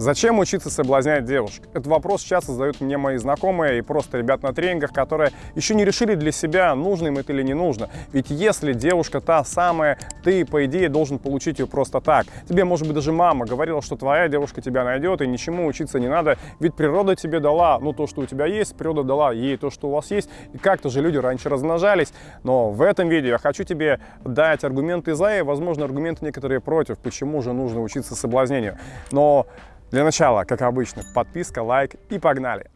Зачем учиться соблазнять девушек? Этот вопрос часто задают мне мои знакомые и просто ребят на тренингах, которые еще не решили для себя, нужно им это или не нужно. Ведь если девушка та самая, ты, по идее, должен получить ее просто так. Тебе, может быть, даже мама говорила, что твоя девушка тебя найдет, и ничему учиться не надо, ведь природа тебе дала, ну, то, что у тебя есть, природа дала ей то, что у вас есть, и как-то же люди раньше размножались. Но в этом видео я хочу тебе дать аргументы за и, возможно, аргументы некоторые против, почему же нужно учиться соблазнению. Но для начала, как обычно, подписка, лайк и погнали!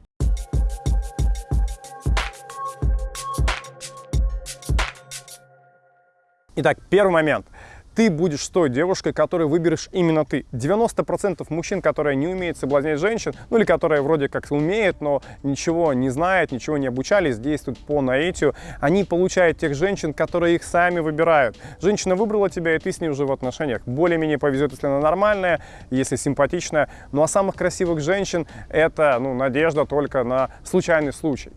Итак, первый момент ты будешь той девушкой, которую выберешь именно ты. 90% мужчин, которые не умеют соблазнять женщин, ну или которые вроде как умеют, но ничего не знают, ничего не обучались, действуют по наитию, они получают тех женщин, которые их сами выбирают. Женщина выбрала тебя, и ты с ней уже в отношениях. Более-менее повезет, если она нормальная, если симпатичная. Ну а самых красивых женщин это ну, надежда только на случайный случай.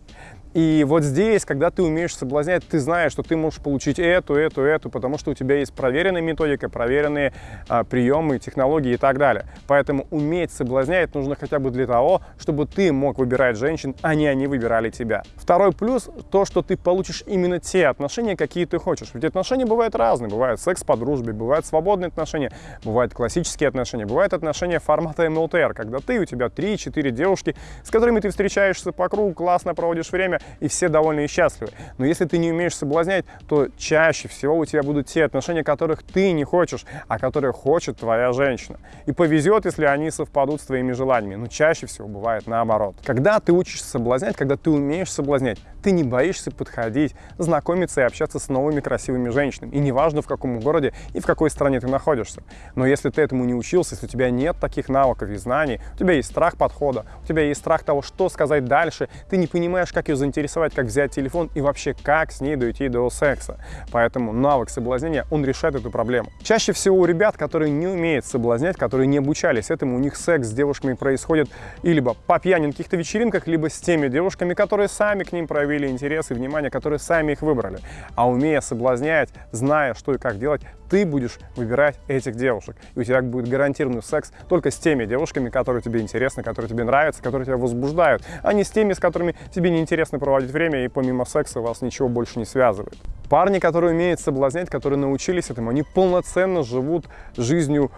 И вот здесь, когда ты умеешь соблазнять, ты знаешь, что ты можешь получить эту, эту, эту, потому что у тебя есть проверенная методика, проверенные а, приемы, технологии и так далее. Поэтому уметь соблазнять нужно хотя бы для того, чтобы ты мог выбирать женщин, а не они выбирали тебя. Второй плюс – то, что ты получишь именно те отношения, какие ты хочешь. Ведь отношения бывают разные. Бывает секс по дружбе, бывают свободные отношения, бывают классические отношения, бывают отношения формата МЛТР, когда ты, у тебя 3-4 девушки, с которыми ты встречаешься по кругу, классно проводишь время, и все довольны и счастливы. Но если ты не умеешь соблазнять, то чаще всего у тебя будут те отношения, которых ты не хочешь, а которые хочет твоя женщина. И повезет, если они совпадут с твоими желаниями, но чаще всего бывает наоборот. Когда ты учишься соблазнять, когда ты умеешь соблазнять, ты не боишься подходить, знакомиться и общаться с новыми красивыми женщинами. И неважно, в каком городе и в какой стране ты находишься. Но если ты этому не учился, если у тебя нет таких навыков и знаний, у тебя есть страх подхода, у тебя есть страх того, что сказать дальше, ты не понимаешь, как ее заинтересовать, как взять телефон и вообще как с ней дойти до секса. Поэтому навык соблазнения, он решает эту проблему. Чаще всего у ребят, которые не умеют соблазнять, которые не обучались этому, у них секс с девушками происходит и либо по пьяным каких-то вечеринках, либо с теми девушками, которые сами к ним проявили интерес и внимание, которые сами их выбрали. А умея соблазнять, зная, что и как делать, ты будешь выбирать этих девушек. И у тебя будет гарантированный секс только с теми девушками, которые тебе интересны, которые тебе нравятся, которые тебя возбуждают, а не с теми, с которыми тебе неинтересно проводить время, и помимо секса вас ничего больше не связывает. Парни, которые умеют соблазнять, которые научились этому, они полноценно живут жизнью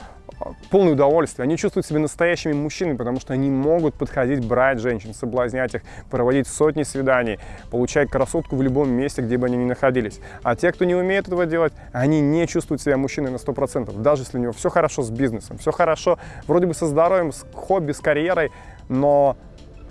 полное удовольствие. Они чувствуют себя настоящими мужчинами, потому что они могут подходить, брать женщин, соблазнять их, проводить сотни свиданий, получать красотку в любом месте, где бы они ни находились. А те, кто не умеет этого делать, они не чувствуют себя мужчиной на 100%. Даже если у него все хорошо с бизнесом, все хорошо вроде бы со здоровьем, с хобби, с карьерой, но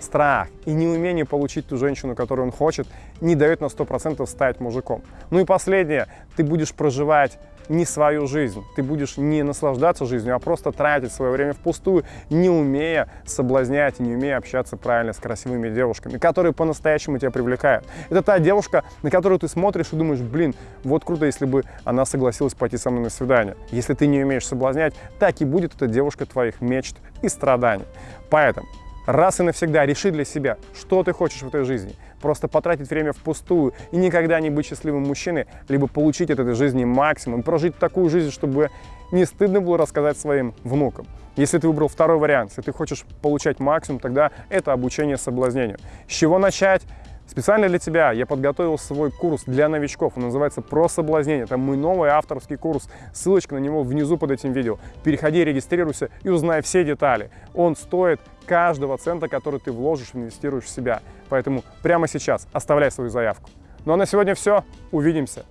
страх и неумение получить ту женщину, которую он хочет, не дает на 100% стать мужиком. Ну и последнее, ты будешь проживать не свою жизнь. Ты будешь не наслаждаться жизнью, а просто тратить свое время впустую, не умея соблазнять, не умея общаться правильно с красивыми девушками, которые по-настоящему тебя привлекают. Это та девушка, на которую ты смотришь и думаешь, блин, вот круто, если бы она согласилась пойти со мной на свидание. Если ты не умеешь соблазнять, так и будет эта девушка твоих мечт и страданий. Поэтому раз и навсегда реши для себя, что ты хочешь в этой жизни. Просто потратить время впустую и никогда не быть счастливым мужчиной, либо получить от этой жизни максимум, прожить такую жизнь, чтобы не стыдно было рассказать своим внукам. Если ты выбрал второй вариант, если ты хочешь получать максимум, тогда это обучение соблазнению. С чего начать? Специально для тебя я подготовил свой курс для новичков. Он называется «Про соблазнение». Это мой новый авторский курс. Ссылочка на него внизу под этим видео. Переходи, регистрируйся и узнай все детали. Он стоит каждого цента, который ты вложишь, инвестируешь в себя. Поэтому прямо сейчас оставляй свою заявку. Ну а на сегодня все. Увидимся.